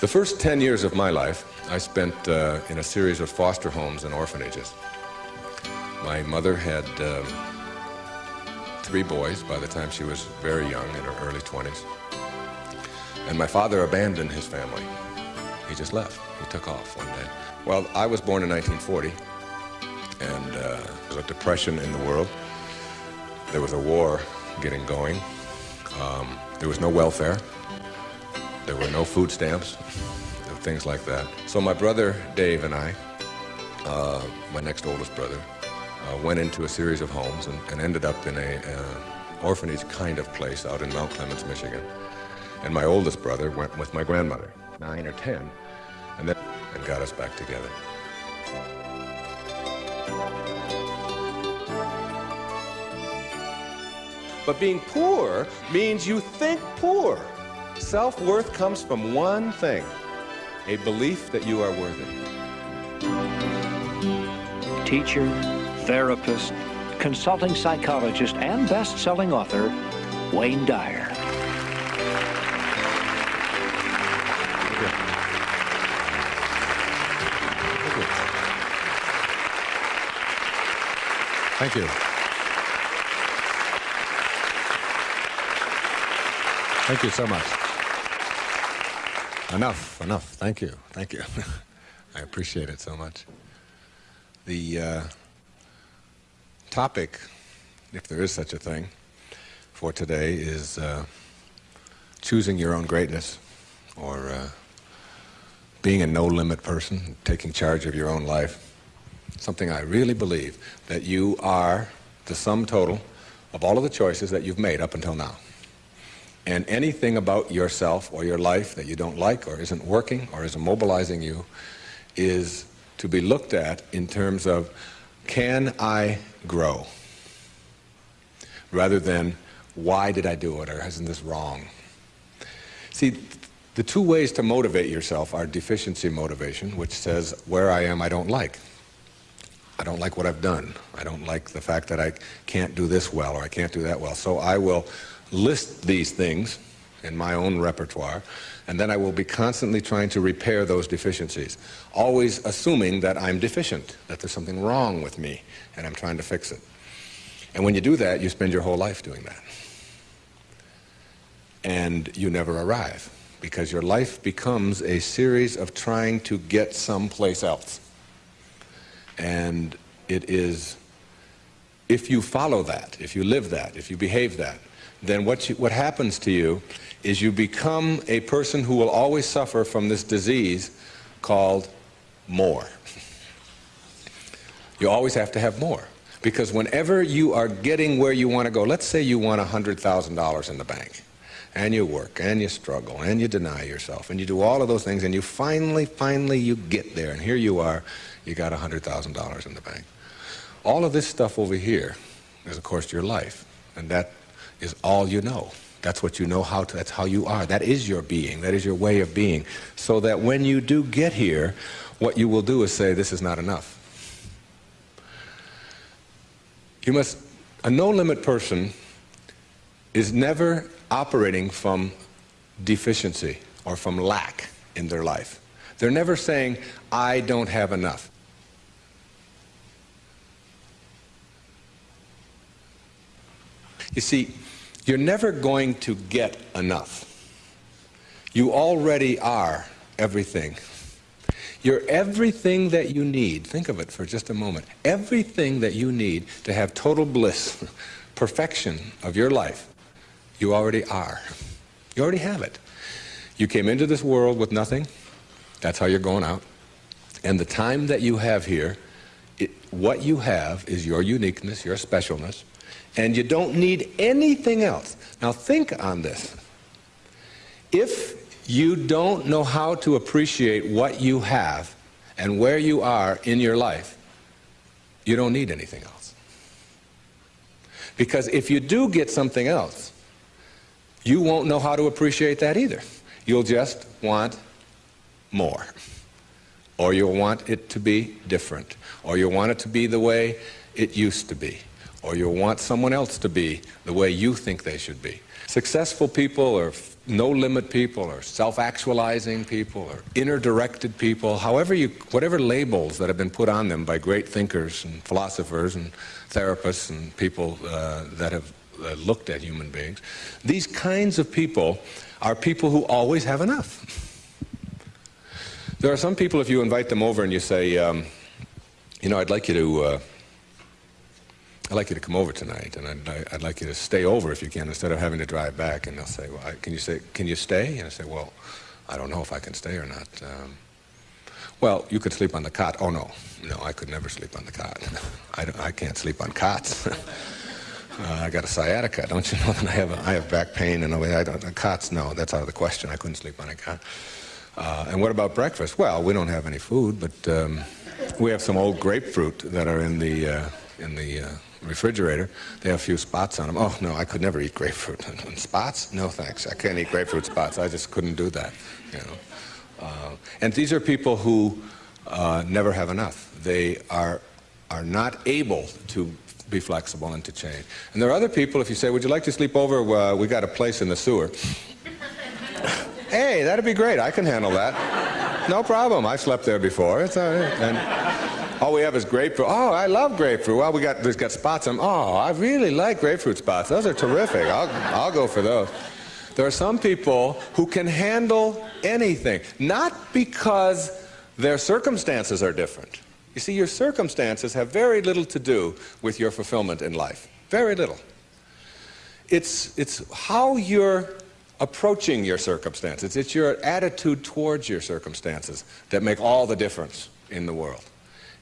The first 10 years of my life, I spent uh, in a series of foster homes and orphanages. My mother had um, three boys by the time she was very young, in her early 20s. And my father abandoned his family. He just left. He took off one day. Well, I was born in 1940, and uh, there was a depression in the world. There was a war getting going. Um, there was no welfare. There were no food stamps, things like that. So my brother Dave and I, uh, my next oldest brother, uh, went into a series of homes and, and ended up in a uh, orphanage kind of place out in Mount Clemens, Michigan. And my oldest brother went with my grandmother, nine or ten, and then and got us back together. But being poor means you think poor. Self-worth comes from one thing, a belief that you are worthy. Teacher, therapist, consulting psychologist, and best-selling author, Wayne Dyer. Thank you. Thank you so much. Enough, enough. Thank you, thank you. I appreciate it so much. The uh, topic, if there is such a thing, for today is uh, choosing your own greatness or uh, being a no-limit person, taking charge of your own life. Something I really believe, that you are the sum total of all of the choices that you've made up until now. And anything about yourself or your life that you don't like or isn't working or isn't mobilizing you is to be looked at in terms of, can I grow? Rather than, why did I do it or isn't this wrong? See, the two ways to motivate yourself are deficiency motivation, which says, where I am I don't like. I don't like what I've done. I don't like the fact that I can't do this well or I can't do that well. So I will list these things in my own repertoire, and then I will be constantly trying to repair those deficiencies, always assuming that I'm deficient, that there's something wrong with me, and I'm trying to fix it. And when you do that, you spend your whole life doing that. And you never arrive, because your life becomes a series of trying to get someplace else. And it is, if you follow that, if you live that, if you behave that, then what, you, what happens to you is you become a person who will always suffer from this disease called more. You always have to have more. Because whenever you are getting where you want to go, let's say you want $100,000 in the bank, and you work, and you struggle, and you deny yourself, and you do all of those things, and you finally, finally, you get there, and here you are, you got $100,000 in the bank. All of this stuff over here is, of course, your life, and that is all you know. That's what you know how to, that's how you are. That is your being. That is your way of being. So that when you do get here, what you will do is say, this is not enough. You must, a no-limit person is never operating from deficiency or from lack in their life. They're never saying, I don't have enough. You see, you're never going to get enough. You already are everything. You're everything that you need. Think of it for just a moment. Everything that you need to have total bliss, perfection of your life, you already are. You already have it. You came into this world with nothing. That's how you're going out. And the time that you have here, it, what you have is your uniqueness, your specialness, and you don't need anything else. Now think on this. If you don't know how to appreciate what you have and where you are in your life, you don't need anything else. Because if you do get something else, you won't know how to appreciate that either. You'll just want more. Or you'll want it to be different. Or you'll want it to be the way it used to be or you'll want someone else to be the way you think they should be. Successful people or no-limit people or self-actualizing people or inner-directed people, however you, whatever labels that have been put on them by great thinkers and philosophers and therapists and people uh, that have uh, looked at human beings, these kinds of people are people who always have enough. There are some people, if you invite them over and you say, um, you know, I'd like you to uh, I'd like you to come over tonight, and I'd, I'd, like you to stay over if you can, instead of having to drive back. And they'll say, well, I, can you say, can you stay? And I say, well, I don't know if I can stay or not. Um, well, you could sleep on the cot. Oh, no. No, I could never sleep on the cot. I, I can't sleep on cots. uh, I got a sciatica, don't you know? And I have, a, I have back pain and I don't, cots, no, that's out of the question. I couldn't sleep on a cot. Uh, and what about breakfast? Well, we don't have any food, but um, we have some old grapefruit that are in the, uh, in the uh, refrigerator. They have a few spots on them. Oh, no, I could never eat grapefruit. Spots? No, thanks. I can't eat grapefruit spots. I just couldn't do that, you know. Uh, and these are people who uh, never have enough. They are, are not able to be flexible and to change. And there are other people, if you say, would you like to sleep over? Uh, we got a place in the sewer. hey, that'd be great. I can handle that. No problem. I slept there before. It's all right. And, all we have is grapefruit. Oh, I love grapefruit. Well, we got, there's got spots on Oh, I really like grapefruit spots. Those are terrific. I'll, I'll go for those. There are some people who can handle anything, not because their circumstances are different. You see, your circumstances have very little to do with your fulfillment in life. Very little. It's, it's how you're approaching your circumstances. It's your attitude towards your circumstances that make all the difference in the world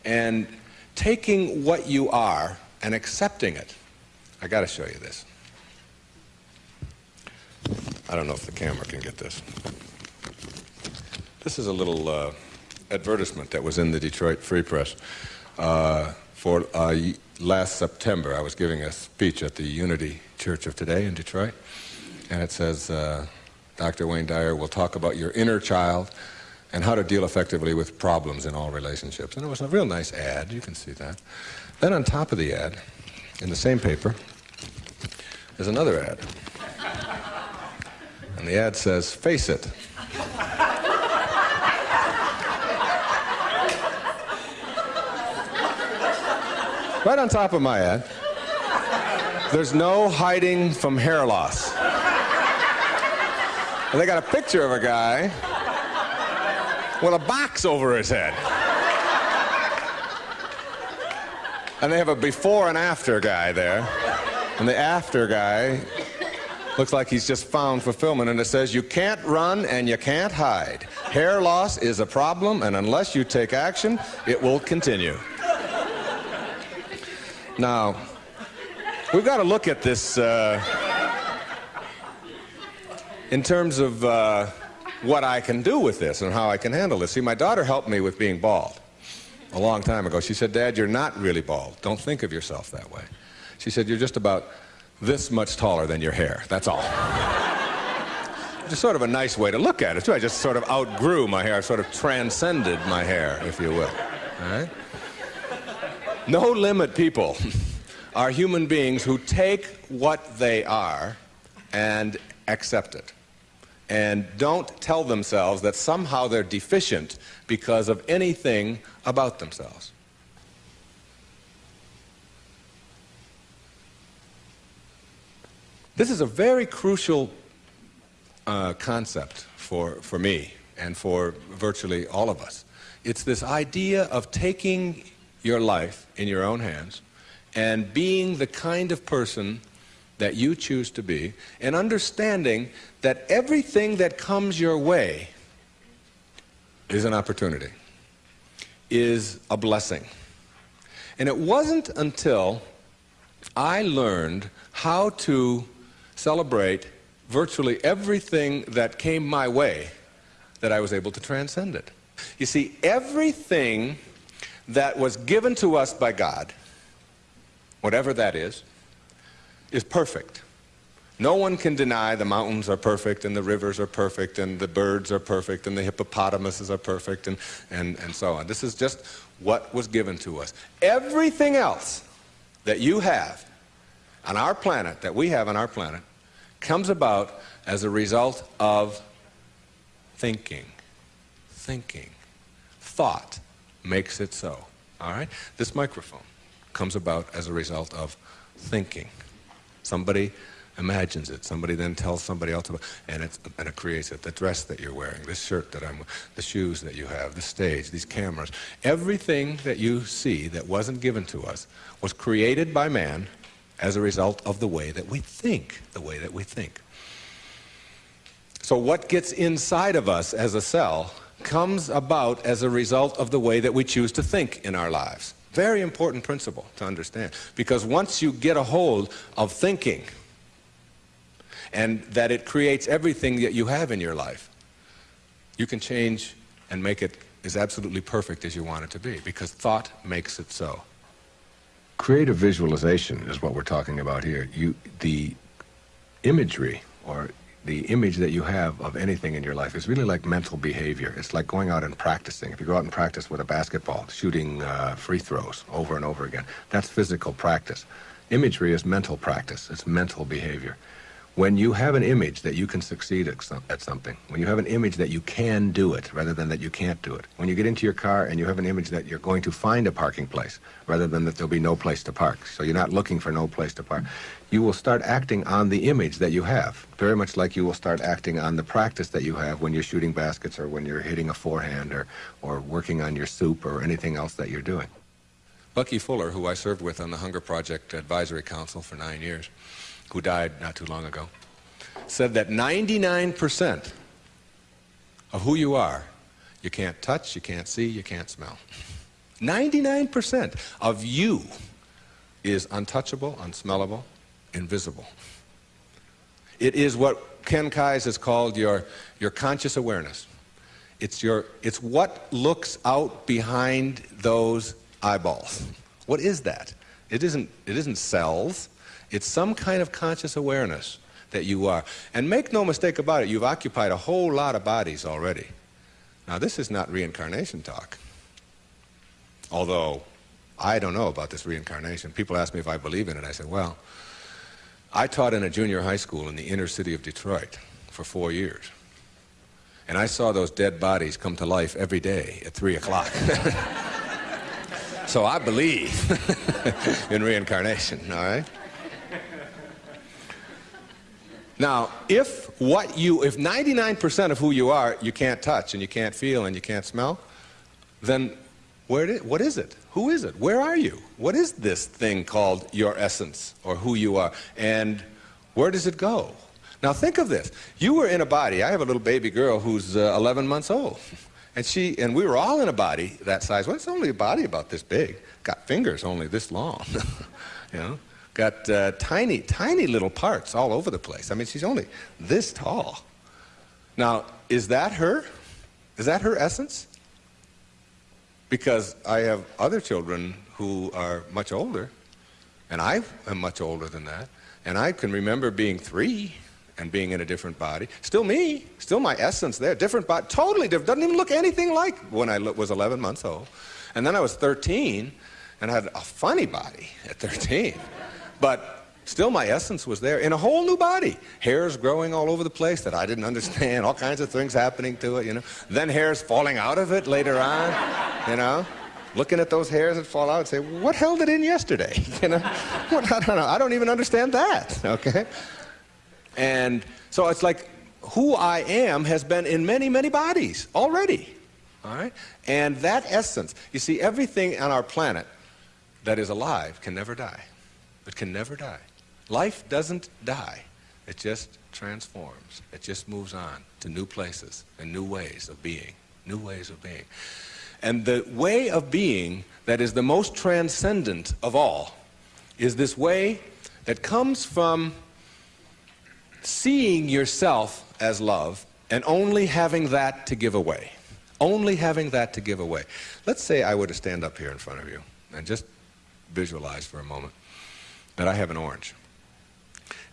and taking what you are and accepting it. I got to show you this. I don't know if the camera can get this. This is a little uh, advertisement that was in the Detroit Free Press uh, for uh, last September. I was giving a speech at the Unity Church of Today in Detroit, and it says, uh, Dr. Wayne Dyer will talk about your inner child and how to deal effectively with problems in all relationships. And it was a real nice ad, you can see that. Then on top of the ad, in the same paper, there's another ad. And the ad says, face it. right on top of my ad, there's no hiding from hair loss. And they got a picture of a guy with a box over his head. And they have a before and after guy there. And the after guy looks like he's just found fulfillment. And it says, You can't run and you can't hide. Hair loss is a problem, and unless you take action, it will continue. Now, we've got to look at this uh, in terms of. Uh, what I can do with this and how I can handle this. See, my daughter helped me with being bald a long time ago. She said, Dad, you're not really bald. Don't think of yourself that way. She said, You're just about this much taller than your hair. That's all. just sort of a nice way to look at it, too. I just sort of outgrew my hair. I sort of transcended my hair, if you will. All right? No limit people are human beings who take what they are and accept it and don't tell themselves that somehow they're deficient because of anything about themselves. This is a very crucial uh, concept for, for me and for virtually all of us. It's this idea of taking your life in your own hands and being the kind of person that you choose to be and understanding that everything that comes your way is an opportunity, is a blessing. And it wasn't until I learned how to celebrate virtually everything that came my way that I was able to transcend it. You see, everything that was given to us by God, whatever that is, is perfect. No one can deny the mountains are perfect and the rivers are perfect and the birds are perfect and the hippopotamuses are perfect and, and, and so on. This is just what was given to us. Everything else that you have on our planet, that we have on our planet, comes about as a result of thinking. Thinking. Thought makes it so. All right? This microphone comes about as a result of thinking. Somebody imagines it. Somebody then tells somebody else about and it, and it creates it. The dress that you're wearing, this shirt that I'm the shoes that you have, the stage, these cameras. Everything that you see that wasn't given to us was created by man as a result of the way that we think, the way that we think. So what gets inside of us as a cell comes about as a result of the way that we choose to think in our lives. Very important principle to understand. Because once you get a hold of thinking, and that it creates everything that you have in your life, you can change and make it as absolutely perfect as you want it to be, because thought makes it so. Creative visualization is what we're talking about here. You, the imagery or the image that you have of anything in your life is really like mental behavior. It's like going out and practicing. If you go out and practice with a basketball, shooting uh, free throws over and over again, that's physical practice. Imagery is mental practice. It's mental behavior. When you have an image that you can succeed at, some, at something, when you have an image that you can do it rather than that you can't do it, when you get into your car and you have an image that you're going to find a parking place rather than that there'll be no place to park, so you're not looking for no place to park, you will start acting on the image that you have, very much like you will start acting on the practice that you have when you're shooting baskets or when you're hitting a forehand or, or working on your soup or anything else that you're doing. Bucky Fuller, who I served with on the Hunger Project Advisory Council for nine years, who died not too long ago, said that 99% of who you are, you can't touch, you can't see, you can't smell. 99% of you is untouchable, unsmellable, invisible. It is what Ken Keyes has called your, your conscious awareness. It's, your, it's what looks out behind those eyeballs. What is that? It isn't, it isn't cells. It's some kind of conscious awareness that you are. And make no mistake about it, you've occupied a whole lot of bodies already. Now, this is not reincarnation talk. Although, I don't know about this reincarnation. People ask me if I believe in it. I said, well, I taught in a junior high school in the inner city of Detroit for four years. And I saw those dead bodies come to life every day at 3 o'clock. so I believe in reincarnation, all right? Now, if what you, if 99% of who you are you can't touch and you can't feel and you can't smell, then where did, what is it? Who is it? Where are you? What is this thing called your essence or who you are? And where does it go? Now think of this. You were in a body. I have a little baby girl who's uh, 11 months old. And she and we were all in a body that size. Well, it's only a body about this big. Got fingers only this long. you know? got uh, tiny, tiny little parts all over the place. I mean, she's only this tall. Now, is that her? Is that her essence? Because I have other children who are much older, and I am much older than that, and I can remember being three and being in a different body. Still me, still my essence there, different body, totally different, doesn't even look anything like when I was 11 months old. And then I was 13 and I had a funny body at 13. But still my essence was there in a whole new body. Hairs growing all over the place that I didn't understand, all kinds of things happening to it, you know. Then hairs falling out of it later on, you know. Looking at those hairs that fall out and say, what held it in yesterday? You know, what, I don't know. I don't even understand that, okay? And so it's like who I am has been in many, many bodies already, all right? And that essence, you see, everything on our planet that is alive can never die. It can never die. Life doesn't die. It just transforms. It just moves on to new places and new ways of being, new ways of being. And the way of being that is the most transcendent of all is this way that comes from seeing yourself as love and only having that to give away. Only having that to give away. Let's say I were to stand up here in front of you and just visualize for a moment that I have an orange.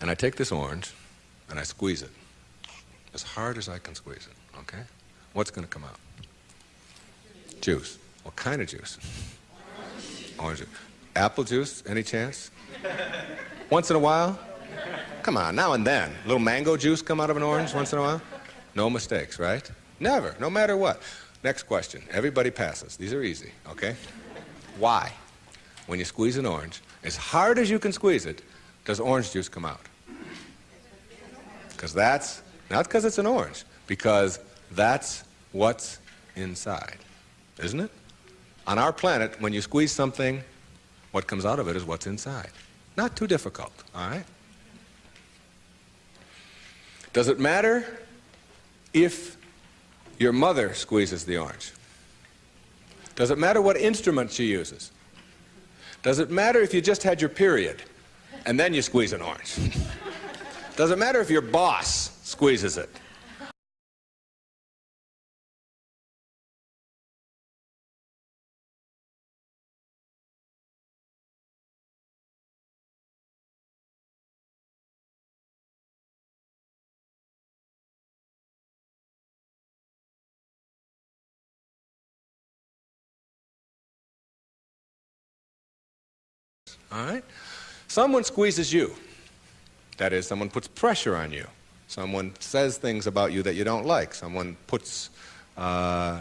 And I take this orange and I squeeze it as hard as I can squeeze it, okay? What's going to come out? Juice. What kind of juice? Orange juice. Apple juice, any chance? Once in a while? Come on, now and then. A little mango juice come out of an orange once in a while? No mistakes, right? Never, no matter what. Next question. Everybody passes. These are easy, okay? Why, when you squeeze an orange, as hard as you can squeeze it, does orange juice come out? Because that's, not because it's an orange, because that's what's inside, isn't it? On our planet, when you squeeze something, what comes out of it is what's inside. Not too difficult, all right? Does it matter if your mother squeezes the orange? Does it matter what instrument she uses? Does it matter if you just had your period and then you squeeze an orange? Doesn't matter if your boss squeezes it? All right? Someone squeezes you. That is, someone puts pressure on you. Someone says things about you that you don't like. Someone puts uh,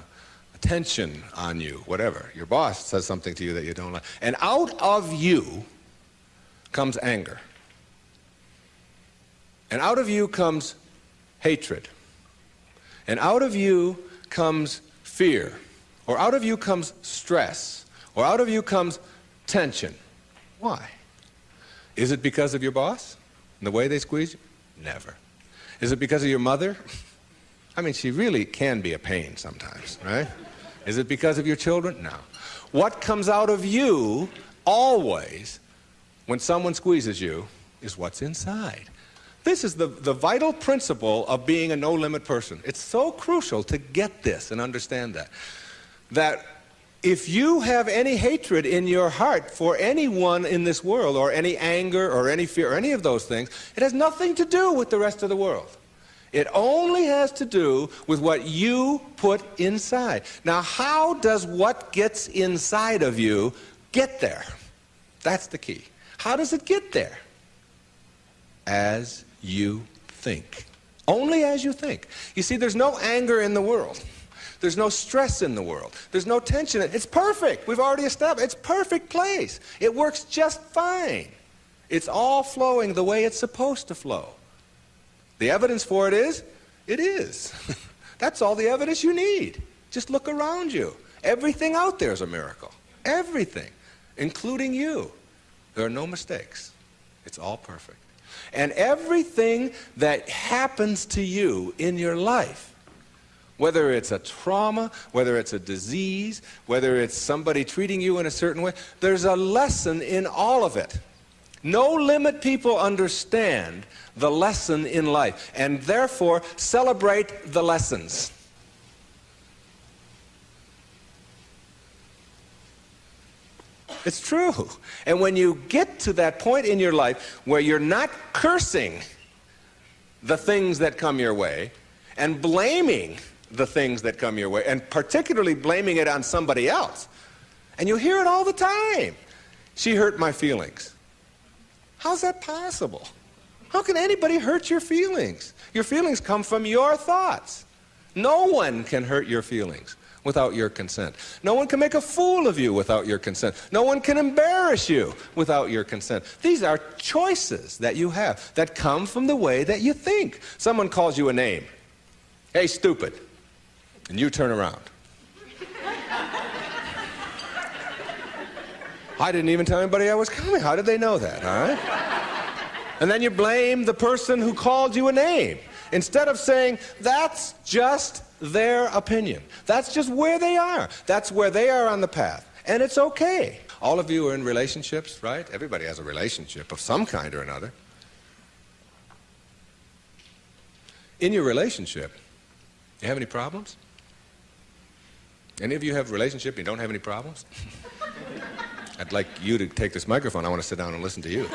attention on you, whatever. Your boss says something to you that you don't like. And out of you comes anger. And out of you comes hatred. And out of you comes fear. Or out of you comes stress. Or out of you comes tension. Why? Is it because of your boss and the way they squeeze you? Never. Is it because of your mother? I mean, she really can be a pain sometimes, right? Is it because of your children? No. What comes out of you always when someone squeezes you is what's inside. This is the, the vital principle of being a no-limit person. It's so crucial to get this and understand that. That if you have any hatred in your heart for anyone in this world, or any anger, or any fear, or any of those things, it has nothing to do with the rest of the world. It only has to do with what you put inside. Now, how does what gets inside of you get there? That's the key. How does it get there? As you think. Only as you think. You see, there's no anger in the world. There's no stress in the world. There's no tension. It's perfect. We've already established. It's perfect place. It works just fine. It's all flowing the way it's supposed to flow. The evidence for it is, it is. That's all the evidence you need. Just look around you. Everything out there is a miracle. Everything, including you. There are no mistakes. It's all perfect. And everything that happens to you in your life whether it's a trauma, whether it's a disease, whether it's somebody treating you in a certain way, there's a lesson in all of it. No limit people understand the lesson in life and therefore celebrate the lessons. It's true. And when you get to that point in your life where you're not cursing the things that come your way and blaming the things that come your way, and particularly blaming it on somebody else. And you hear it all the time. She hurt my feelings. How's that possible? How can anybody hurt your feelings? Your feelings come from your thoughts. No one can hurt your feelings without your consent. No one can make a fool of you without your consent. No one can embarrass you without your consent. These are choices that you have that come from the way that you think. Someone calls you a name. Hey, stupid and you turn around. I didn't even tell anybody I was coming. How did they know that, right? And then you blame the person who called you a name instead of saying, that's just their opinion. That's just where they are. That's where they are on the path. And it's okay. All of you are in relationships, right? Everybody has a relationship of some kind or another. In your relationship, you have any problems? Any of you have a relationship and you don't have any problems? I'd like you to take this microphone. I want to sit down and listen to you.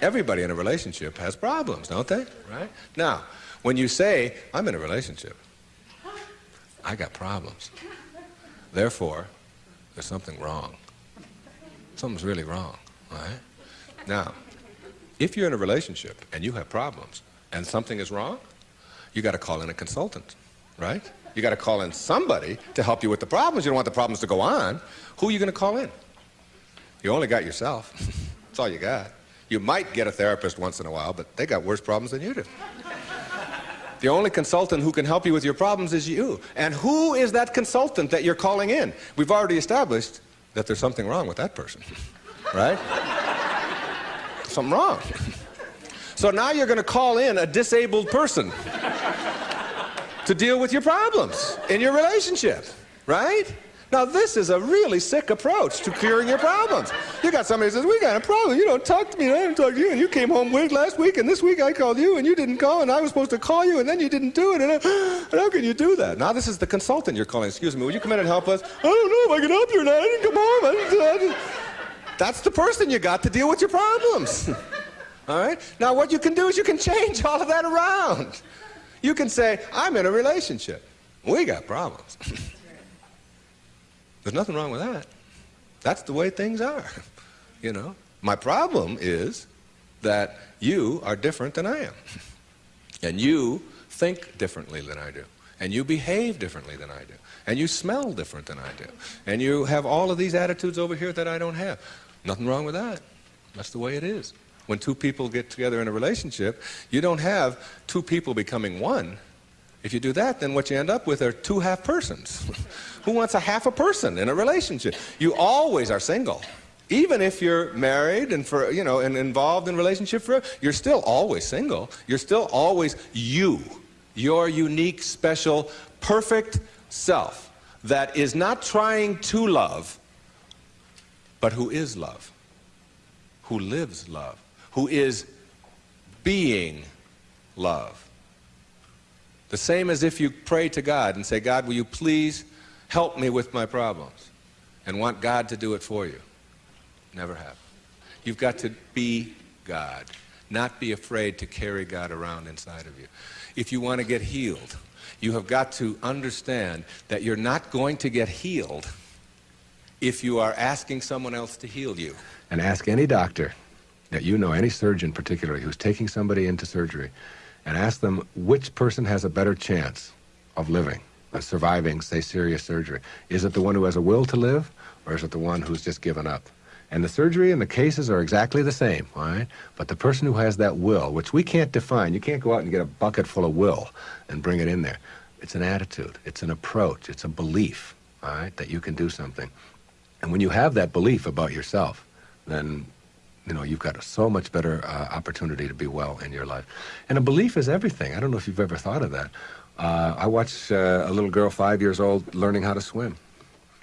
Everybody in a relationship has problems, don't they? Right? Now, when you say, I'm in a relationship, I got problems. Therefore, there's something wrong. Something's really wrong, right? Now, if you're in a relationship and you have problems and something is wrong, you got to call in a consultant, right? You got to call in somebody to help you with the problems. You don't want the problems to go on. Who are you going to call in? You only got yourself. That's all you got. You might get a therapist once in a while, but they got worse problems than you do. The only consultant who can help you with your problems is you. And who is that consultant that you're calling in? We've already established that there's something wrong with that person, right? something wrong. So now you're going to call in a disabled person to deal with your problems in your relationship, right? Now, this is a really sick approach to curing your problems. You got somebody who says, We got a problem. You don't talk to me, and I didn't talk to you, and you came home late last week, and this week I called you, and you didn't call, and I was supposed to call you, and then you didn't do it. And, uh, and how can you do that? Now, this is the consultant you're calling. Excuse me, will you come in and help us? I don't know if I can help you or not. I didn't come home. I didn't, I didn't. That's the person you got to deal with your problems. all right? Now, what you can do is you can change all of that around. You can say, I'm in a relationship. We got problems. There's nothing wrong with that. That's the way things are. You know, my problem is that you are different than I am. And you think differently than I do. And you behave differently than I do. And you smell different than I do. And you have all of these attitudes over here that I don't have. Nothing wrong with that. That's the way it is. When two people get together in a relationship, you don't have two people becoming one. If you do that, then what you end up with are two half persons. Who wants a half a person in a relationship? You always are single. Even if you're married and for you know and involved in relationship for you're still always single. You're still always you. Your unique, special, perfect self that is not trying to love, but who is love, who lives love, who is being love. The same as if you pray to God and say, God, will you please help me with my problems and want God to do it for you. Never have. You've got to be God, not be afraid to carry God around inside of you. If you want to get healed, you have got to understand that you're not going to get healed if you are asking someone else to heal you. And ask any doctor that you know, any surgeon particularly, who's taking somebody into surgery, and ask them which person has a better chance of living of surviving, say, serious surgery? Is it the one who has a will to live, or is it the one who's just given up? And the surgery and the cases are exactly the same, right? But the person who has that will, which we can't define, you can't go out and get a bucket full of will and bring it in there. It's an attitude, it's an approach, it's a belief, all right, that you can do something. And when you have that belief about yourself, then you know you've got a so much better uh, opportunity to be well in your life. And a belief is everything. I don't know if you've ever thought of that. Uh, I watched uh, a little girl, five years old, learning how to swim.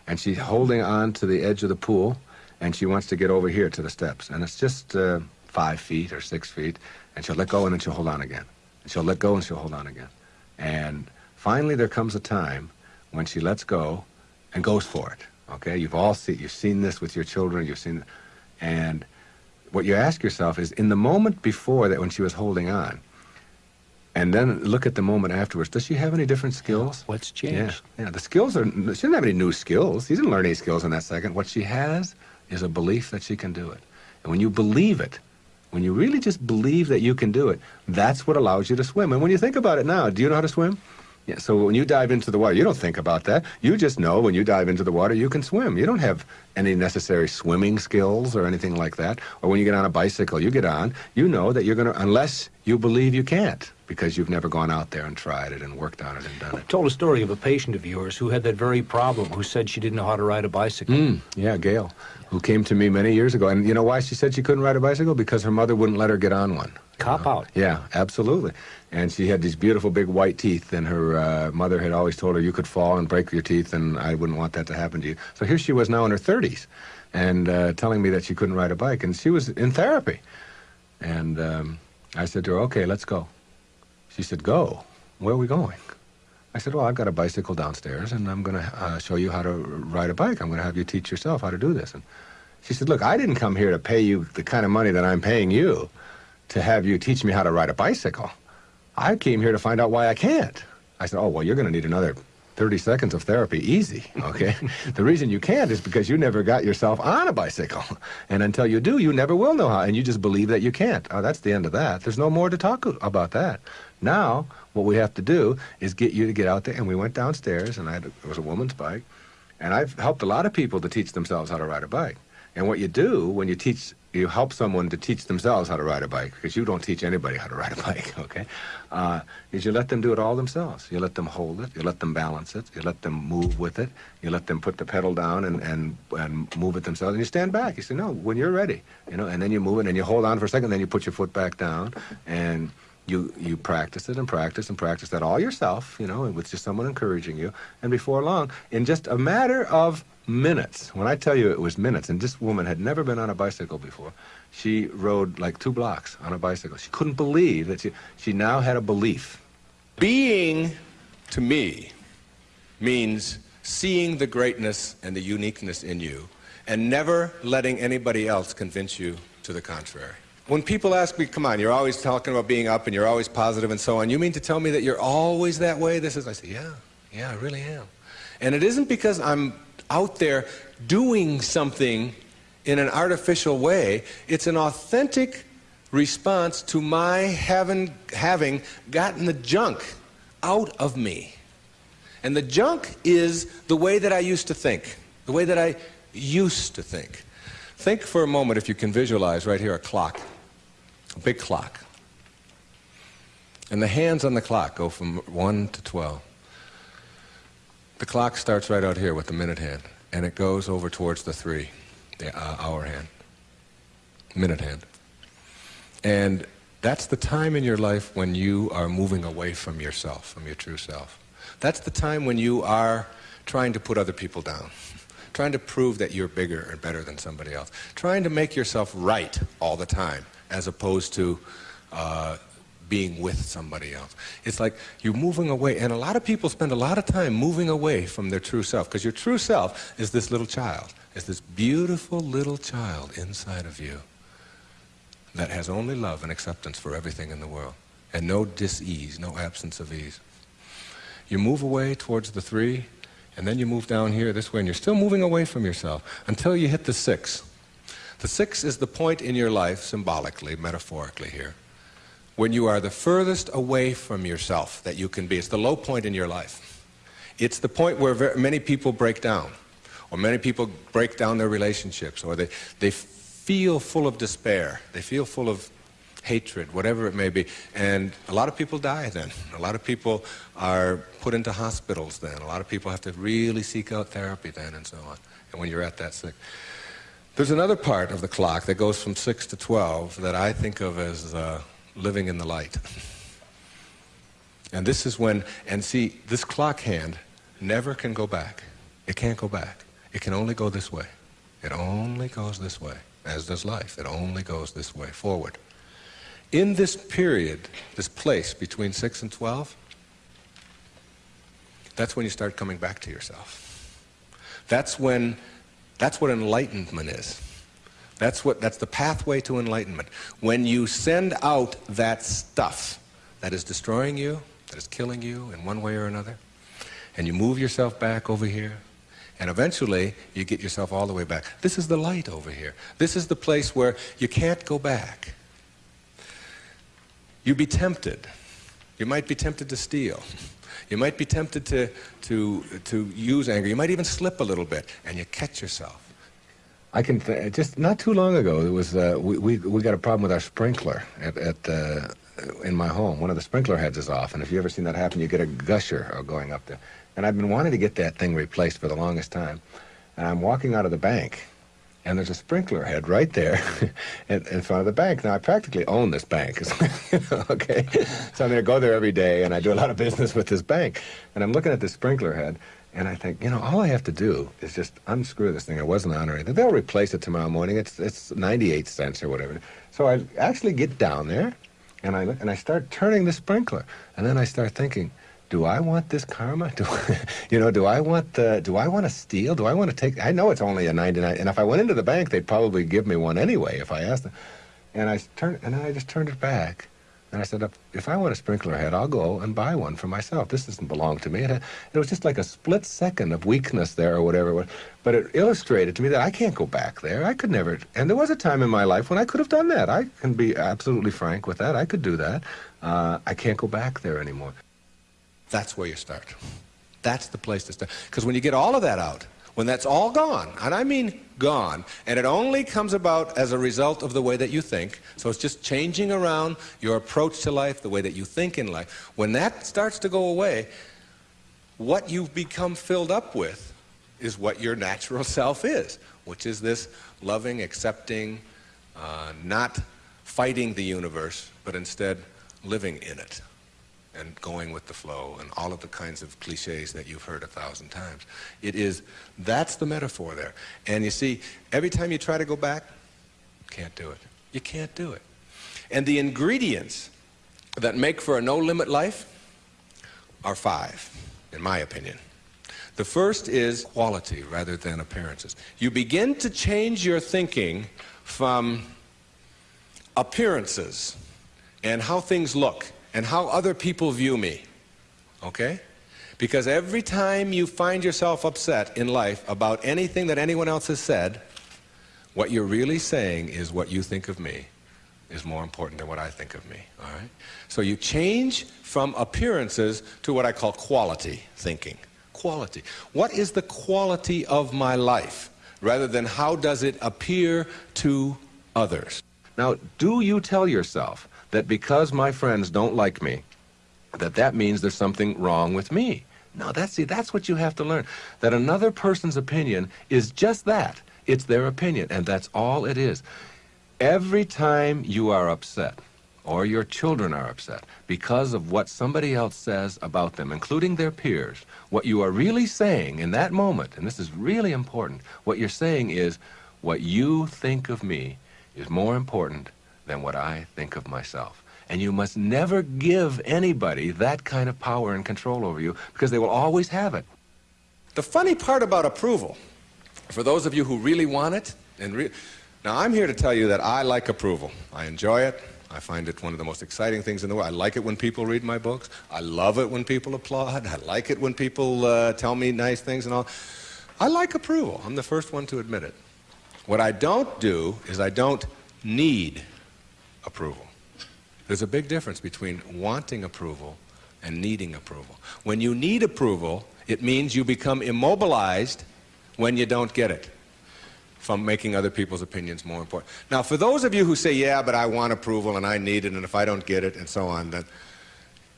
And she's holding on to the edge of the pool, and she wants to get over here to the steps. And it's just uh, five feet or six feet, and she'll let go and then she'll hold on again. And she'll let go and she'll hold on again. And finally, there comes a time when she lets go and goes for it. Okay, you've all seen you've seen this with your children. You've seen, and what you ask yourself is, in the moment before that, when she was holding on, and then look at the moment afterwards. Does she have any different skills? What's changed? Yeah, yeah. The skills are. She doesn't have any new skills. She didn't learn any skills in that second. What she has is a belief that she can do it. And when you believe it, when you really just believe that you can do it, that's what allows you to swim. And when you think about it now, do you know how to swim? Yeah, so when you dive into the water, you don't think about that. You just know when you dive into the water, you can swim. You don't have any necessary swimming skills or anything like that. Or when you get on a bicycle, you get on, you know that you're going to, unless you believe you can't, because you've never gone out there and tried it and worked on it and done it. told a story of a patient of yours who had that very problem, who said she didn't know how to ride a bicycle. Mm, yeah, Gail, who came to me many years ago. And you know why she said she couldn't ride a bicycle? Because her mother wouldn't let her get on one. Cop out. Yeah, absolutely. And she had these beautiful big white teeth, and her uh, mother had always told her you could fall and break your teeth, and I wouldn't want that to happen to you. So here she was now in her 30s, and uh, telling me that she couldn't ride a bike, and she was in therapy. And um, I said to her, "Okay, let's go." She said, "Go? Where are we going?" I said, "Well, I've got a bicycle downstairs, and I'm going to uh, show you how to ride a bike. I'm going to have you teach yourself how to do this." And she said, "Look, I didn't come here to pay you the kind of money that I'm paying you to have you teach me how to ride a bicycle." I came here to find out why I can't. I said, oh, well, you're going to need another 30 seconds of therapy easy, okay? the reason you can't is because you never got yourself on a bicycle. And until you do, you never will know how, and you just believe that you can't. Oh, that's the end of that. There's no more to talk about that. Now, what we have to do is get you to get out there, and we went downstairs, and I had it was a woman's bike, and I've helped a lot of people to teach themselves how to ride a bike. And what you do when you teach you help someone to teach themselves how to ride a bike, because you don't teach anybody how to ride a bike, okay, uh, is you let them do it all themselves. You let them hold it, you let them balance it, you let them move with it, you let them put the pedal down and, and, and move it themselves, and you stand back. You say, no, when you're ready, you know, and then you move it, and you hold on for a second, then you put your foot back down, and you, you practice it and practice and practice that all yourself, you know, with just someone encouraging you, and before long, in just a matter of minutes. When I tell you it was minutes, and this woman had never been on a bicycle before, she rode like two blocks on a bicycle. She couldn't believe that she, she now had a belief. Being, to me, means seeing the greatness and the uniqueness in you and never letting anybody else convince you to the contrary. When people ask me, come on, you're always talking about being up and you're always positive and so on, you mean to tell me that you're always that way? This is, I say, yeah, yeah, I really am. And it isn't because I'm out there doing something in an artificial way. It's an authentic response to my having, having gotten the junk out of me. And the junk is the way that I used to think, the way that I used to think. Think for a moment, if you can visualize right here, a clock, a big clock. And the hands on the clock go from 1 to 12. The clock starts right out here with the minute hand, and it goes over towards the three, the uh, hour hand, minute hand. And that's the time in your life when you are moving away from yourself, from your true self. That's the time when you are trying to put other people down, trying to prove that you're bigger and better than somebody else, trying to make yourself right all the time, as opposed to uh, being with somebody else. It's like you're moving away, and a lot of people spend a lot of time moving away from their true self, because your true self is this little child, is this beautiful little child inside of you that has only love and acceptance for everything in the world, and no dis-ease, no absence of ease. You move away towards the three, and then you move down here this way, and you're still moving away from yourself until you hit the six. The six is the point in your life, symbolically, metaphorically here, when you are the furthest away from yourself that you can be. It's the low point in your life. It's the point where many people break down, or many people break down their relationships, or they, they feel full of despair. They feel full of hatred, whatever it may be. And a lot of people die then. A lot of people are put into hospitals then. A lot of people have to really seek out therapy then and so on. And when you're at that sick. There's another part of the clock that goes from 6 to 12 that I think of as uh, living in the light. And this is when, and see, this clock hand never can go back. It can't go back. It can only go this way. It only goes this way, as does life. It only goes this way, forward. In this period, this place between 6 and 12, that's when you start coming back to yourself. That's when, that's what enlightenment is. That's, what, that's the pathway to enlightenment. When you send out that stuff that is destroying you, that is killing you in one way or another, and you move yourself back over here, and eventually you get yourself all the way back. This is the light over here. This is the place where you can't go back. You'd be tempted. You might be tempted to steal. You might be tempted to, to, to use anger. You might even slip a little bit, and you catch yourself. I can just not too long ago. There was uh, we, we we got a problem with our sprinkler at, at uh, in my home. One of the sprinkler heads is off, and if you ever seen that happen, you get a gusher going up there. And I've been wanting to get that thing replaced for the longest time. And I'm walking out of the bank, and there's a sprinkler head right there in, in, front of the bank. Now, I practically own this bank, okay? So I'm going to go there every day, and I do a lot of business with this bank. And I'm looking at this sprinkler head, and I think, you know, all I have to do is just unscrew this thing. It wasn't on or anything. They'll replace it tomorrow morning. It's, it's 98 cents or whatever. So I actually get down there, and I, and I start turning the sprinkler. And then I start thinking, do I want this karma? Do you know? Do I want the? Do I want to steal? Do I want to take? I know it's only a 99, and if I went into the bank, they'd probably give me one anyway if I asked them. And I turned, and I just turned it back, And I said, if I want a sprinkler head, I'll go and buy one for myself. This doesn't belong to me. It, it was just like a split second of weakness there or whatever. it was. But it illustrated to me that I can't go back there. I could never. And there was a time in my life when I could have done that. I can be absolutely frank with that. I could do that. Uh, I can't go back there anymore. That's where you start. That's the place to start. Because when you get all of that out, when that's all gone, and I mean gone, and it only comes about as a result of the way that you think, so it's just changing around your approach to life, the way that you think in life, when that starts to go away, what you've become filled up with is what your natural self is, which is this loving, accepting, uh, not fighting the universe, but instead living in it and going with the flow and all of the kinds of cliches that you've heard a thousand times. It is, that's the metaphor there. And you see, every time you try to go back, can't do it. You can't do it. And the ingredients that make for a no-limit life are five, in my opinion. The first is quality rather than appearances. You begin to change your thinking from appearances and how things look and how other people view me. Okay? Because every time you find yourself upset in life about anything that anyone else has said, what you're really saying is what you think of me is more important than what I think of me. All right? So you change from appearances to what I call quality thinking. Quality. What is the quality of my life? Rather than how does it appear to others? Now, do you tell yourself that because my friends don't like me, that that means there's something wrong with me. No, that's see, that's what you have to learn. That another person's opinion is just that. It's their opinion, and that's all it is. Every time you are upset, or your children are upset, because of what somebody else says about them, including their peers, what you are really saying in that moment, and this is really important, what you're saying is, what you think of me is more important than what I think of myself. And you must never give anybody that kind of power and control over you because they will always have it. The funny part about approval, for those of you who really want it, and now I'm here to tell you that I like approval. I enjoy it. I find it one of the most exciting things in the world. I like it when people read my books. I love it when people applaud. I like it when people uh, tell me nice things and all. I like approval. I'm the first one to admit it. What I don't do is I don't need approval. There's a big difference between wanting approval and needing approval. When you need approval, it means you become immobilized when you don't get it from making other people's opinions more important. Now, for those of you who say, yeah, but I want approval and I need it, and if I don't get it, and so on, then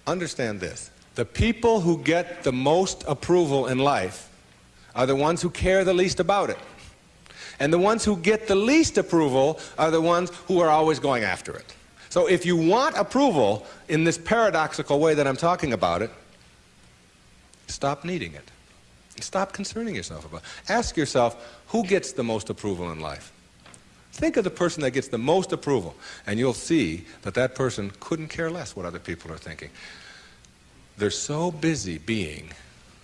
understand this. The people who get the most approval in life are the ones who care the least about it. And the ones who get the least approval are the ones who are always going after it. So if you want approval in this paradoxical way that I'm talking about it, stop needing it. Stop concerning yourself about it. Ask yourself, who gets the most approval in life? Think of the person that gets the most approval, and you'll see that that person couldn't care less what other people are thinking. They're so busy being,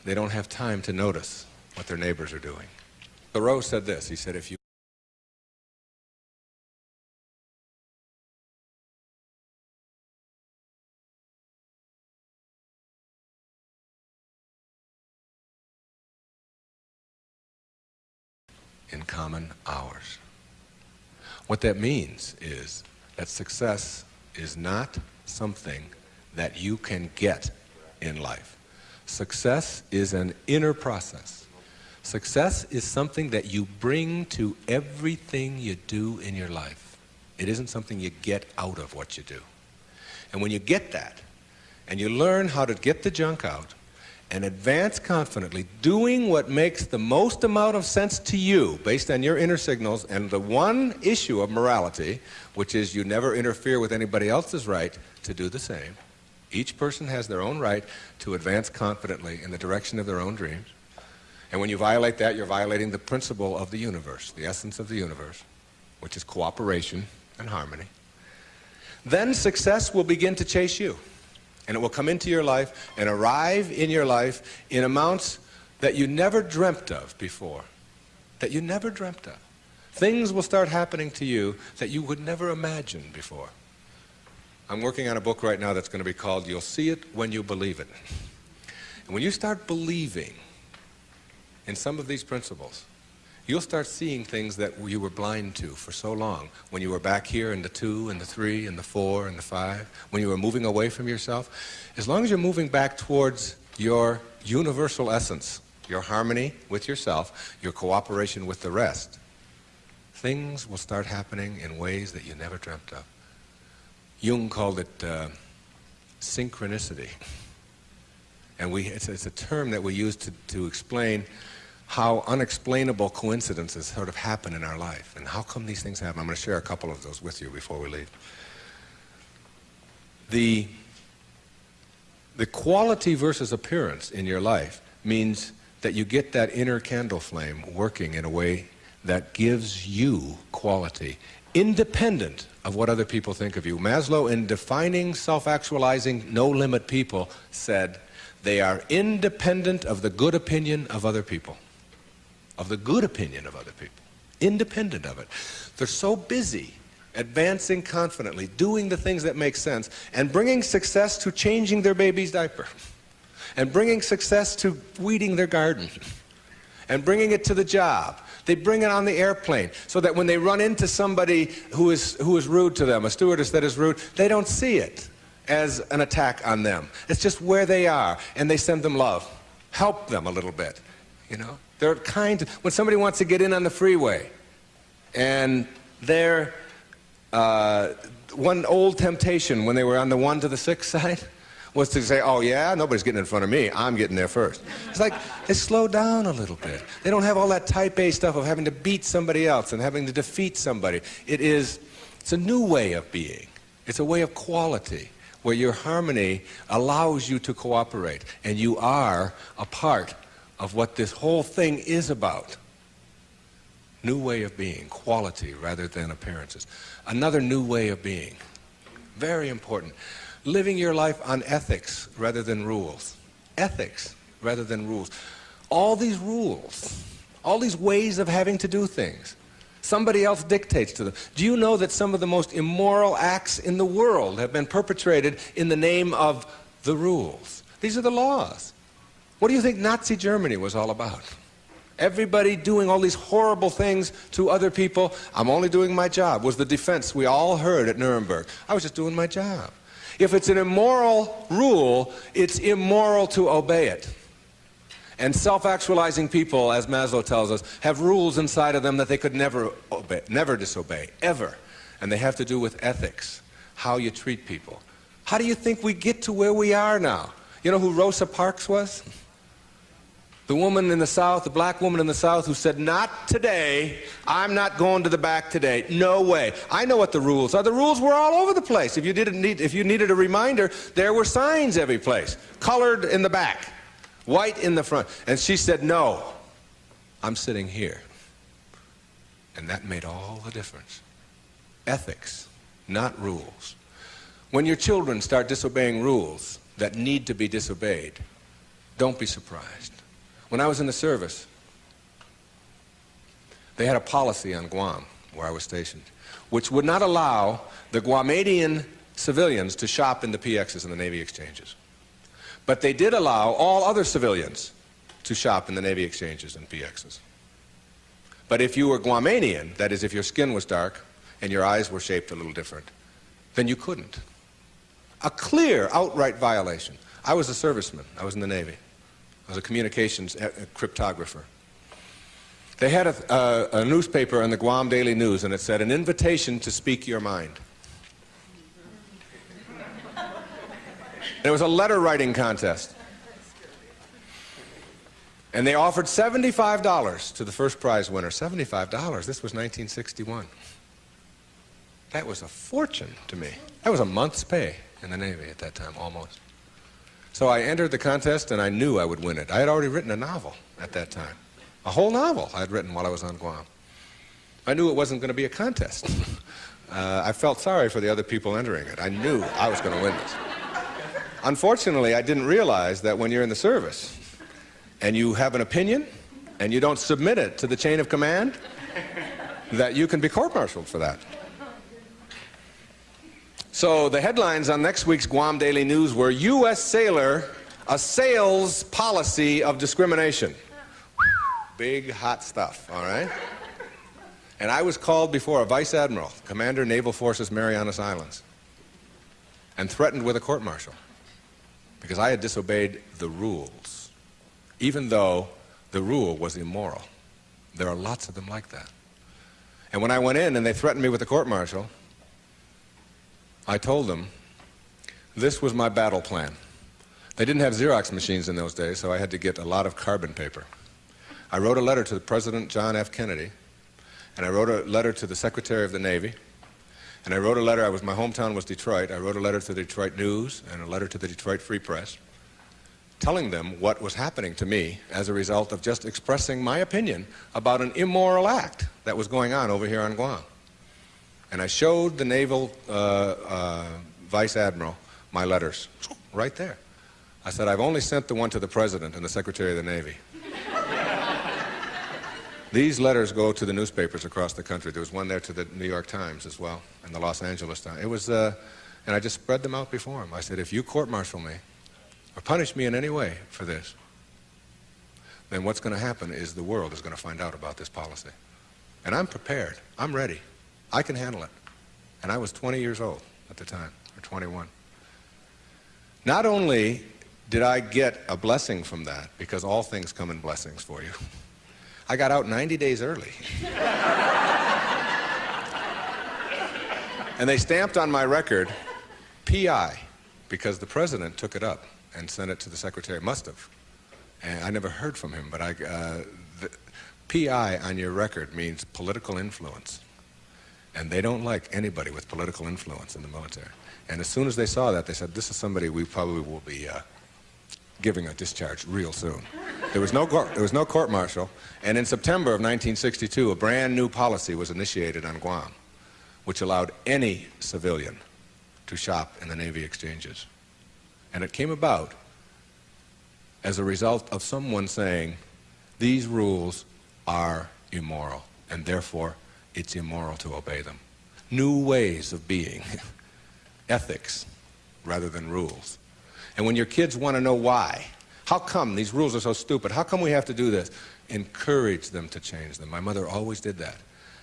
they don't have time to notice what their neighbors are doing. Thoreau said this. He said, if you in common hours. What that means is that success is not something that you can get in life. Success is an inner process. Success is something that you bring to everything you do in your life. It isn't something you get out of what you do. And when you get that, and you learn how to get the junk out, and advance confidently, doing what makes the most amount of sense to you based on your inner signals and the one issue of morality, which is you never interfere with anybody else's right to do the same. Each person has their own right to advance confidently in the direction of their own dreams. And when you violate that, you're violating the principle of the universe, the essence of the universe, which is cooperation and harmony. Then success will begin to chase you. And it will come into your life and arrive in your life in amounts that you never dreamt of before. That you never dreamt of. Things will start happening to you that you would never imagine before. I'm working on a book right now that's going to be called You'll See It When You Believe It. And when you start believing in some of these principles, you'll start seeing things that you were blind to for so long. When you were back here in the two and the three and the four and the five, when you were moving away from yourself, as long as you're moving back towards your universal essence, your harmony with yourself, your cooperation with the rest, things will start happening in ways that you never dreamt of. Jung called it uh, synchronicity. And we, it's, it's, a term that we use to, to explain how unexplainable coincidences sort of happen in our life. And how come these things happen? I'm going to share a couple of those with you before we leave. The, the quality versus appearance in your life means that you get that inner candle flame working in a way that gives you quality, independent of what other people think of you. Maslow, in defining self actualizing, no limit people, said they are independent of the good opinion of other people. Of the good opinion of other people. Independent of it. They're so busy advancing confidently, doing the things that make sense, and bringing success to changing their baby's diaper, and bringing success to weeding their garden, and bringing it to the job, they bring it on the airplane so that when they run into somebody who is, who is rude to them, a stewardess that is rude, they don't see it as an attack on them. It's just where they are, and they send them love. Help them a little bit, you know? They're kind. Of when somebody wants to get in on the freeway, and they're uh, one old temptation when they were on the one to the six side was to say, oh yeah, nobody's getting in front of me. I'm getting there first. It's like they slow down a little bit. They don't have all that type A stuff of having to beat somebody else and having to defeat somebody. It is, it's a new way of being. It's a way of quality where your harmony allows you to cooperate and you are a part of what this whole thing is about. New way of being, quality rather than appearances. Another new way of being. Very important living your life on ethics rather than rules. Ethics rather than rules. All these rules, all these ways of having to do things, somebody else dictates to them. Do you know that some of the most immoral acts in the world have been perpetrated in the name of the rules? These are the laws. What do you think Nazi Germany was all about? Everybody doing all these horrible things to other people. I'm only doing my job, was the defense we all heard at Nuremberg. I was just doing my job. If it's an immoral rule, it's immoral to obey it. And self-actualizing people, as Maslow tells us, have rules inside of them that they could never obey, never disobey, ever. And they have to do with ethics, how you treat people. How do you think we get to where we are now? You know who Rosa Parks was? The woman in the South, the black woman in the South who said, Not today. I'm not going to the back today. No way. I know what the rules are. The rules were all over the place. If you, didn't need, if you needed a reminder, there were signs every place, colored in the back, white in the front. And she said, No, I'm sitting here. And that made all the difference. Ethics, not rules. When your children start disobeying rules that need to be disobeyed, don't be surprised. When I was in the service, they had a policy on Guam, where I was stationed, which would not allow the Guamanian civilians to shop in the PXs and the Navy exchanges. But they did allow all other civilians to shop in the Navy exchanges and PXs. But if you were Guamanian, that is, if your skin was dark and your eyes were shaped a little different, then you couldn't. A clear, outright violation. I was a serviceman. I was in the Navy. Was a communications eh, eh, cryptographer. They had a, a, newspaper in the Guam Daily News, and it said, an invitation to speak your mind. It was a letter writing contest. And they offered $75 to the first prize winner. $75? This was 1961. That was a fortune to me. That was a month's pay in the Navy at that time, almost. So I entered the contest and I knew I would win it. I had already written a novel at that time. A whole novel I had written while I was on Guam. I knew it wasn't going to be a contest. uh, I felt sorry for the other people entering it. I knew I was going to win this. Unfortunately, I didn't realize that when you're in the service and you have an opinion and you don't submit it to the chain of command, that you can be court-martialed for that. So the headlines on next week's Guam Daily News were U.S. sailor assails policy of discrimination. Big hot stuff, all right? And I was called before a vice admiral, commander naval forces Marianas Islands, and threatened with a court martial because I had disobeyed the rules, even though the rule was immoral. There are lots of them like that. And when I went in and they threatened me with a court martial, I told them this was my battle plan. They didn't have Xerox machines in those days, so I had to get a lot of carbon paper. I wrote a letter to the President John F. Kennedy, and I wrote a letter to the Secretary of the Navy, and I wrote a letter, I was, my hometown was Detroit, I wrote a letter to the Detroit News and a letter to the Detroit Free Press, telling them what was happening to me as a result of just expressing my opinion about an immoral act that was going on over here on Guam. And I showed the naval uh, uh, vice admiral my letters right there. I said, I've only sent the one to the president and the secretary of the Navy. These letters go to the newspapers across the country. There was one there to the New York Times as well, and the Los Angeles Times. It was, uh, and I just spread them out before him. I said, if you court-martial me or punish me in any way for this, then what's going to happen is the world is going to find out about this policy. And I'm prepared. I'm ready. I can handle it. And I was 20 years old at the time, or 21. Not only did I get a blessing from that, because all things come in blessings for you, I got out 90 days early. and they stamped on my record PI, because the president took it up and sent it to the secretary. Must have. And I never heard from him, but I, uh, PI on your record means political influence. And they don't like anybody with political influence in the military. And as soon as they saw that, they said, this is somebody we probably will be uh, giving a discharge real soon. There was, no there was no court martial, and in September of 1962, a brand new policy was initiated on Guam, which allowed any civilian to shop in the Navy exchanges. And it came about as a result of someone saying, these rules are immoral, and therefore it's immoral to obey them. New ways of being, ethics rather than rules. And when your kids want to know why, how come these rules are so stupid? How come we have to do this? Encourage them to change them. My mother always did that.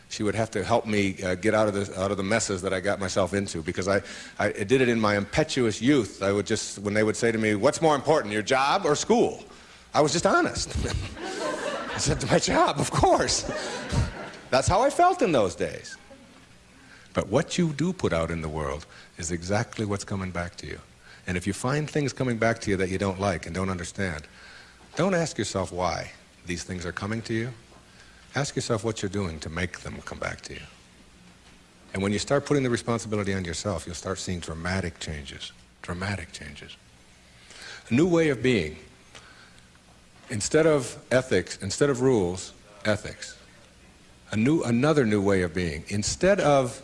She would have to help me uh, get out of, the, out of the messes that I got myself into because I, I did it in my impetuous youth. I would just, when they would say to me, what's more important, your job or school? I was just honest. I said, my job, of course. That's how I felt in those days. But what you do put out in the world is exactly what's coming back to you. And if you find things coming back to you that you don't like and don't understand, don't ask yourself why these things are coming to you. Ask yourself what you're doing to make them come back to you. And when you start putting the responsibility on yourself, you'll start seeing dramatic changes. Dramatic changes. A new way of being. Instead of ethics, instead of rules, ethics. A new, another new way of being. Instead of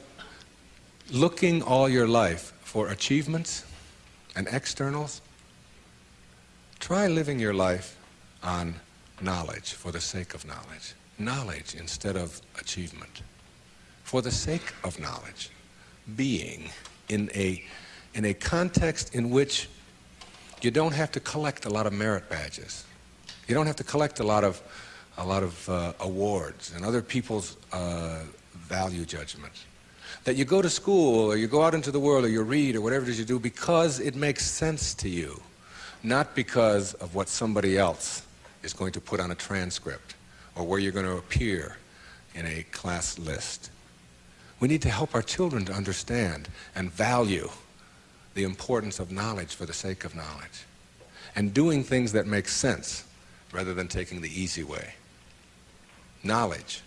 looking all your life for achievements, and externals, try living your life on knowledge for the sake of knowledge. Knowledge instead of achievement. For the sake of knowledge. Being in a, in a context in which you don't have to collect a lot of merit badges. You don't have to collect a lot of, a lot of uh, awards and other people's uh, value judgments that you go to school or you go out into the world or you read or whatever it is you do because it makes sense to you, not because of what somebody else is going to put on a transcript or where you're going to appear in a class list. We need to help our children to understand and value the importance of knowledge for the sake of knowledge and doing things that make sense rather than taking the easy way. Knowledge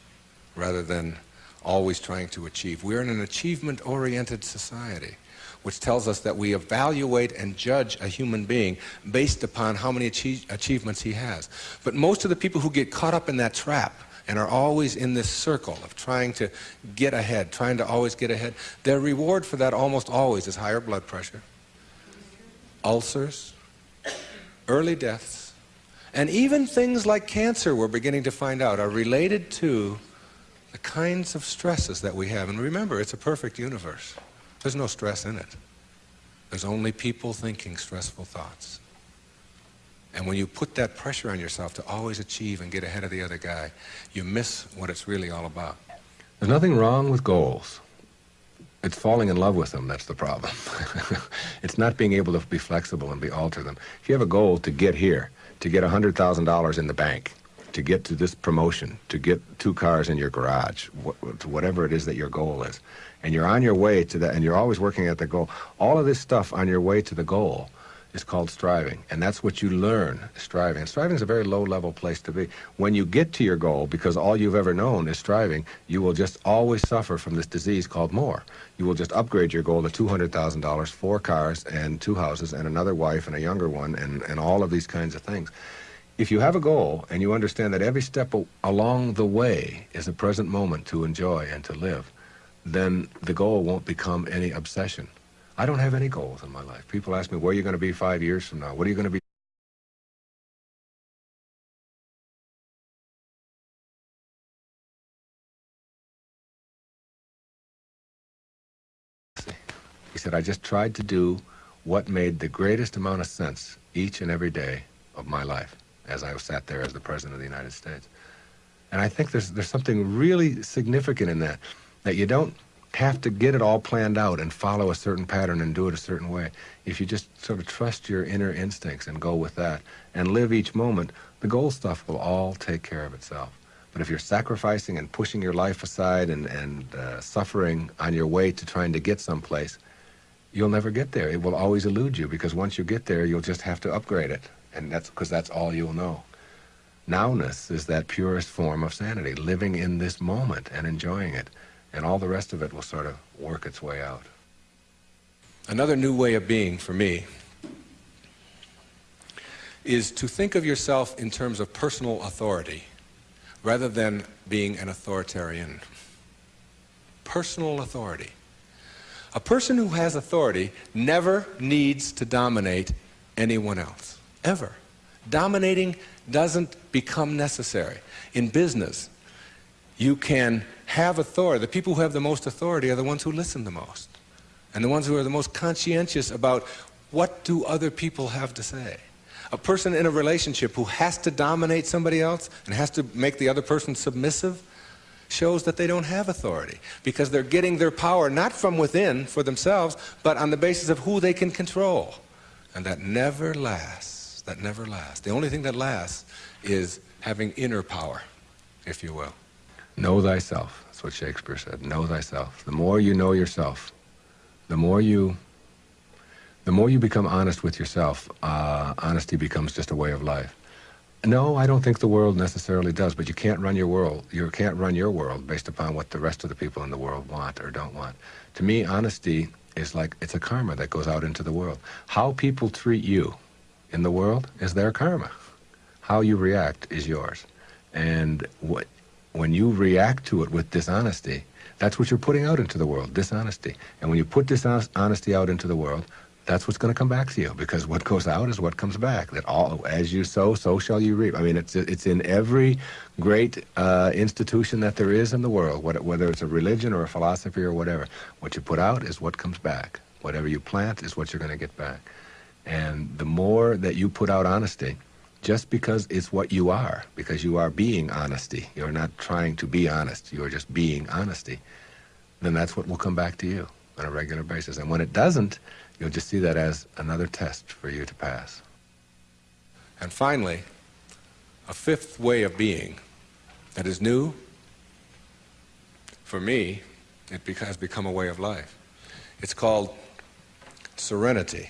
rather than always trying to achieve. We're in an achievement-oriented society, which tells us that we evaluate and judge a human being based upon how many achieve achievements he has. But most of the people who get caught up in that trap and are always in this circle of trying to get ahead, trying to always get ahead, their reward for that almost always is higher blood pressure, ulcers, early deaths, and even things like cancer we're beginning to find out are related to the kinds of stresses that we have. And remember, it's a perfect universe. There's no stress in it. There's only people thinking stressful thoughts. And when you put that pressure on yourself to always achieve and get ahead of the other guy, you miss what it's really all about. There's nothing wrong with goals. It's falling in love with them that's the problem. it's not being able to be flexible and be alter them. If you have a goal to get here, to get $100,000 in the bank, to get to this promotion, to get two cars in your garage, wh- whatever it is that your goal is, and you're on your way to that, and you're always working at the goal, all of this stuff on your way to the goal is called striving. And that's what you learn, striving. And striving is a very low level place to be. When you get to your goal, because all you've ever known is striving, you will just always suffer from this disease called more. You will just upgrade your goal to $200,000, four cars and two houses and another wife and a younger one and, and all of these kinds of things. If you have a goal and you understand that every step along the way is a present moment to enjoy and to live, then the goal won't become any obsession. I don't have any goals in my life. People ask me, where are you going to be five years from now? What are you going to be? He said, I just tried to do what made the greatest amount of sense each and every day of my life as I sat there as the President of the United States. And I think there's, there's something really significant in that, that you don't have to get it all planned out and follow a certain pattern and do it a certain way. If you just sort of trust your inner instincts and go with that and live each moment, the goal stuff will all take care of itself. But if you're sacrificing and pushing your life aside and, and uh, suffering on your way to trying to get someplace, you'll never get there. It will always elude you because once you get there, you'll just have to upgrade it. And that's because that's all you'll know. Nowness is that purest form of sanity, living in this moment and enjoying it and all the rest of it will sort of work its way out. Another new way of being for me is to think of yourself in terms of personal authority rather than being an authoritarian. Personal authority. A person who has authority never needs to dominate anyone else, ever. Dominating doesn't become necessary. In business, you can have authority. The people who have the most authority are the ones who listen the most. And the ones who are the most conscientious about what do other people have to say. A person in a relationship who has to dominate somebody else and has to make the other person submissive shows that they don't have authority because they're getting their power not from within for themselves, but on the basis of who they can control. And that never lasts. That never lasts. The only thing that lasts is having inner power, if you will. Know thyself. That's what Shakespeare said. Know thyself. The more you know yourself, the more you, the more you become honest with yourself, uh, honesty becomes just a way of life. No, I don't think the world necessarily does, but you can't run your world. You can't run your world based upon what the rest of the people in the world want or don't want. To me, honesty is like it's a karma that goes out into the world. How people treat you in the world is their karma. How you react is yours. And what when you react to it with dishonesty, that's what you're putting out into the world, dishonesty. And when you put dishonesty out into the world, that's what's going to come back to you because what goes out is what comes back. That all, as you sow, so shall you reap. I mean, it's it's in every great uh, institution that there is in the world, whether it's a religion or a philosophy or whatever. What you put out is what comes back. Whatever you plant is what you're going to get back. And the more that you put out honesty, just because it's what you are, because you are being honesty. You're not trying to be honest. You're just being honesty. Then that's what will come back to you on a regular basis. And when it doesn't, you'll just see that as another test for you to pass. And finally, a fifth way of being that is new, for me, it has become a way of life. It's called serenity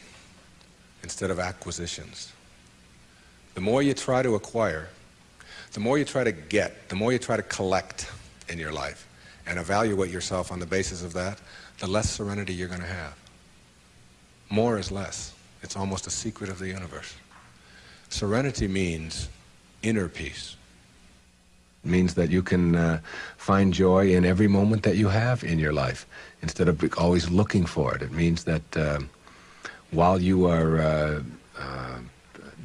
instead of acquisitions. The more you try to acquire, the more you try to get, the more you try to collect in your life and evaluate yourself on the basis of that, the less serenity you're going to have. More is less. It's almost a secret of the universe. Serenity means inner peace. It means that you can uh, find joy in every moment that you have in your life instead of always looking for it. It means that uh, while you are uh, uh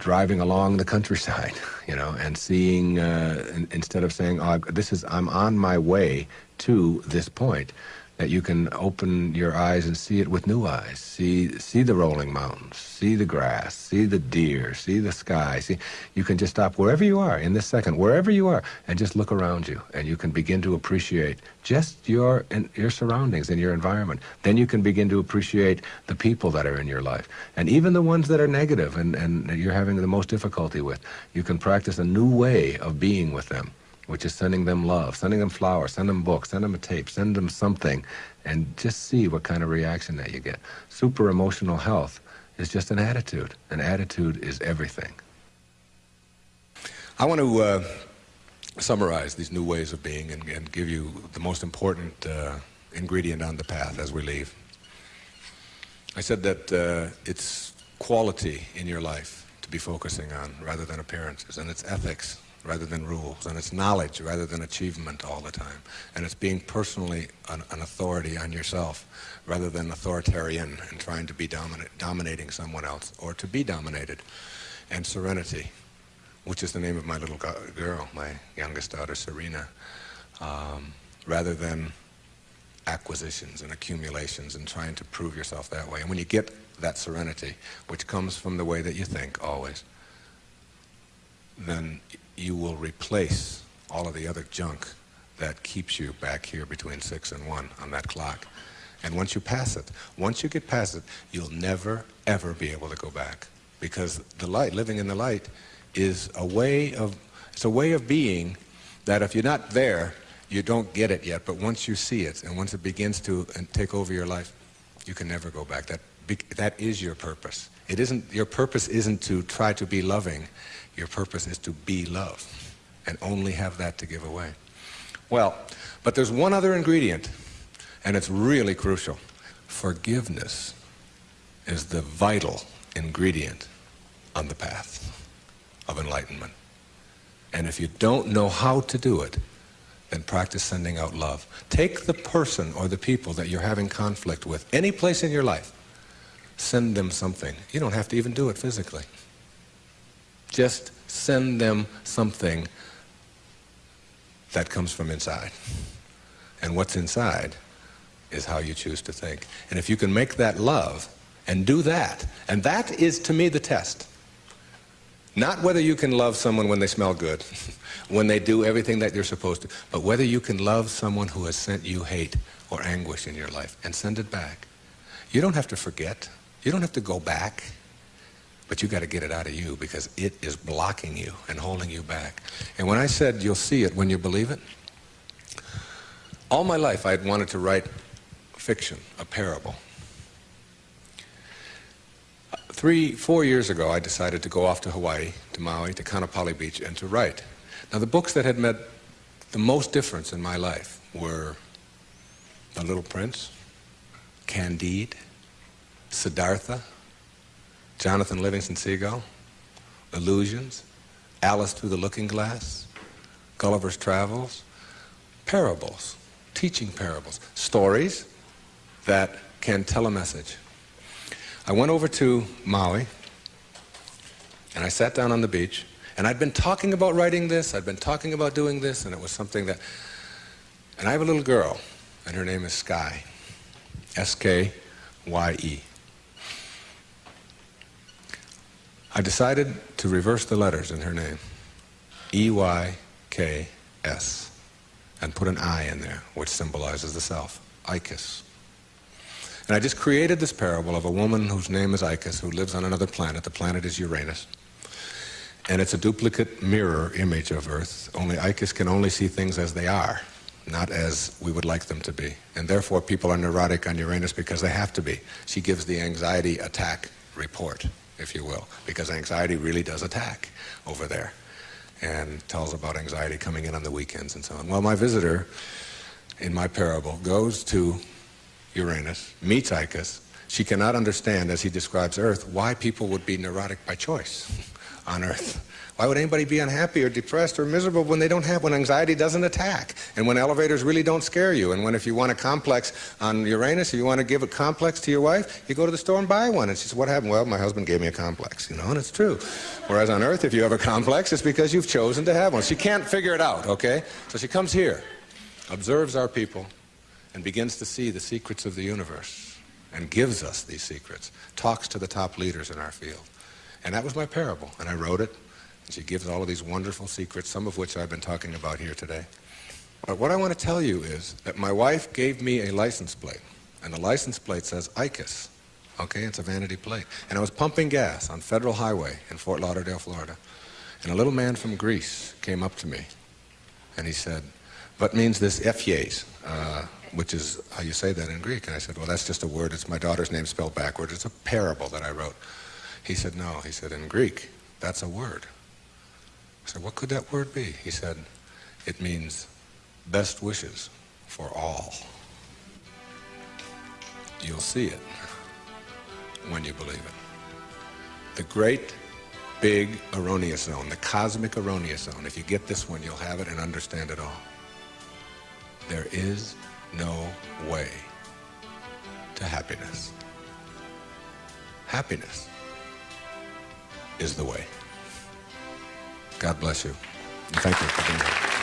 driving along the countryside, you know, and seeing uh, instead of saying, "Oh, this is I'm on my way to this point," that you can open your eyes and see it with new eyes. See, see the rolling mountains, see the grass, see the deer, see the sky. See, you can just stop wherever you are in this second, wherever you are, and just look around you, and you can begin to appreciate just your your surroundings and your environment. Then you can begin to appreciate the people that are in your life, and even the ones that are negative and, and you're having the most difficulty with. You can practice a new way of being with them which is sending them love, sending them flowers, send them books, send them a tape, send them something, and just see what kind of reaction that you get. Super emotional health is just an attitude. An attitude is everything. I want to uh, summarize these new ways of being and, and give you the most important uh, ingredient on the path as we leave. I said that uh, it's quality in your life to be focusing on rather than appearances, and it's ethics rather than rules, and it's knowledge rather than achievement all the time, and it's being personally an, an authority on yourself rather than authoritarian and trying to be dominant, dominating someone else or to be dominated, and serenity, which is the name of my little girl, my youngest daughter, Serena, um, rather than acquisitions and accumulations and trying to prove yourself that way. And when you get that serenity, which comes from the way that you think always, then you will replace all of the other junk that keeps you back here between 6 and 1 on that clock. And once you pass it, once you get past it, you'll never, ever be able to go back. Because the light, living in the light, is a way of, it's a way of being that if you're not there, you don't get it yet. But once you see it, and once it begins to take over your life, you can never go back. That, that is your purpose. It isn't, your purpose isn't to try to be loving. Your purpose is to be love and only have that to give away. Well, but there's one other ingredient, and it's really crucial. Forgiveness is the vital ingredient on the path of enlightenment. And if you don't know how to do it, then practice sending out love. Take the person or the people that you're having conflict with, any place in your life, send them something. You don't have to even do it physically. Just send them something that comes from inside. And what's inside is how you choose to think. And if you can make that love and do that, and that is to me the test. Not whether you can love someone when they smell good, when they do everything that you're supposed to, but whether you can love someone who has sent you hate or anguish in your life and send it back. You don't have to forget. You don't have to go back. But you got to get it out of you because it is blocking you and holding you back. And when I said you'll see it when you believe it, all my life I had wanted to write fiction, a parable. Three, four years ago, I decided to go off to Hawaii, to Maui, to Kaanapali Beach, and to write. Now, the books that had made the most difference in my life were The Little Prince, Candide, Siddhartha, Jonathan Livingston Seagull, Illusions, Alice Through the Looking Glass, Gulliver's Travels, parables, teaching parables, stories that can tell a message. I went over to Maui and I sat down on the beach and I'd been talking about writing this, I'd been talking about doing this, and it was something that, and I have a little girl and her name is Sky, S-K-Y-E. I decided to reverse the letters in her name, E-Y-K-S, and put an I in there, which symbolizes the self, Eykis. And I just created this parable of a woman whose name is Eykis, who lives on another planet. The planet is Uranus. And it's a duplicate mirror image of Earth, only Eykis can only see things as they are, not as we would like them to be. And therefore people are neurotic on Uranus because they have to be. She gives the anxiety attack report if you will, because anxiety really does attack over there and tells about anxiety coming in on the weekends and so on. Well, my visitor in my parable goes to Uranus, meets Eykis. She cannot understand, as he describes Earth, why people would be neurotic by choice on Earth. Why would anybody be unhappy or depressed or miserable when they don't have, when anxiety doesn't attack, and when elevators really don't scare you, and when if you want a complex on Uranus, you want to give a complex to your wife, you go to the store and buy one. And she says, what happened? Well, my husband gave me a complex, you know, and it's true. Whereas on Earth, if you have a complex, it's because you've chosen to have one. She can't figure it out, okay? So she comes here, observes our people, and begins to see the secrets of the universe and gives us these secrets, talks to the top leaders in our field. And that was my parable, and I wrote it. She gives all of these wonderful secrets, some of which I've been talking about here today. But what I want to tell you is that my wife gave me a license plate, and the license plate says EYKIS. Okay, it's a vanity plate. And I was pumping gas on Federal Highway in Fort Lauderdale, Florida. And a little man from Greece came up to me, and he said, what means this Ephies, uh, which is how you say that in Greek? And I said, well, that's just a word. It's my daughter's name spelled backwards. It's a parable that I wrote. He said, no. He said, in Greek, that's a word. I said, what could that word be? He said, it means best wishes for all. You'll see it when you believe it. The great big erroneous zone, the cosmic erroneous zone. If you get this one, you'll have it and understand it all. There is no way to happiness. Happiness is the way. God bless you. And thank you for being here.